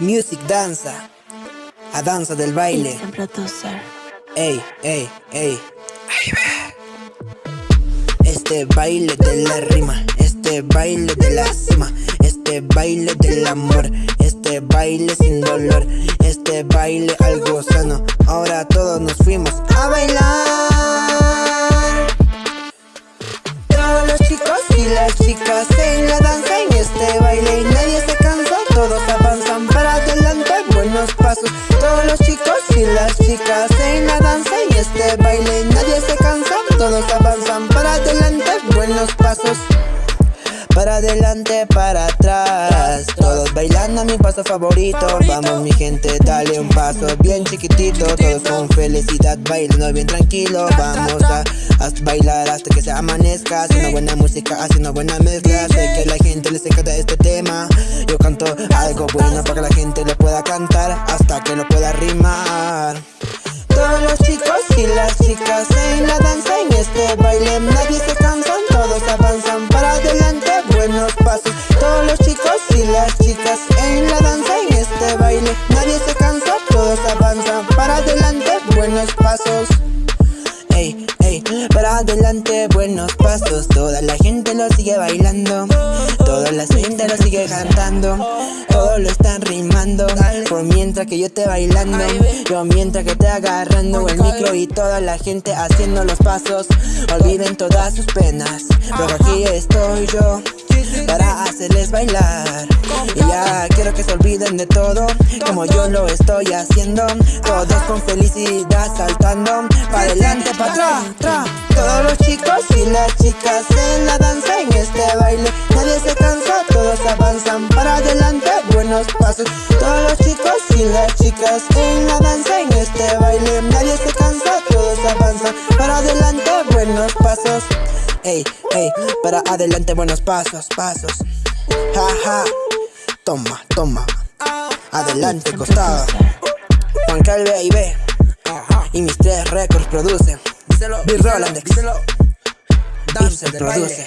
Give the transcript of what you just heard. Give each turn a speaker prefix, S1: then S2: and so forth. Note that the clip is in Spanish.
S1: Music danza, a danza del baile. Ey, ey, ey. Este baile de la rima, este baile de la cima, este baile del amor, este baile sin dolor, este baile algo sano. Ahora todos nos fuimos a bailar. Todos los chicos y las chicas y las chicas en la danza en este baile nadie se cansa, todos avanzan para adelante, buenos pasos. Para adelante, para atrás. Todos bailando mi paso favorito. Vamos mi gente, dale un paso bien chiquitito. Todos con felicidad bailando bien tranquilo. Vamos a, bailar hasta que se amanezca. Haciendo buena música, haciendo buena mezcla. Sé que a la gente les encanta este tema. Yo canto algo bueno para que la gente lo Hasta que lo pueda rimar. Todos los chicos y las chicas en la danza En este baile nadie se cansa Todos avanzan para adelante Buenos pasos. Todos los chicos y las chicas en la danza En este baile nadie se cansa Todos avanzan para adelante Buenos pasos. Ey, ey, para adelante buenos pasos. Toda la gente lo sigue bailando Toda la gente lo sigue cantando Todos lo están rimando Por mientras que yo esté bailando Yo mientras que esté agarrando el micro Y toda la gente haciendo los pasos Olviden todas sus penas. Porque aquí estoy yo para hacerles bailar. Y ya quiero que se olviden de todo Como yo lo estoy haciendo. Todos con felicidad saltando Para adelante, para atrás, Todos los chicos y las chicas en la danza En este baile nadie se cansa Todos avanzan para adelante, buenos pasos. Todos los chicos y las chicas en la danza En este baile nadie se cansa Todos avanzan para adelante, buenos pasos ey, ey, para adelante buenos pasos, pasos. Ja, ja, toma, toma. Adelante, costado. Juan Calve y B. Y mis tres récords producen. B. Rolandex. Y se produce.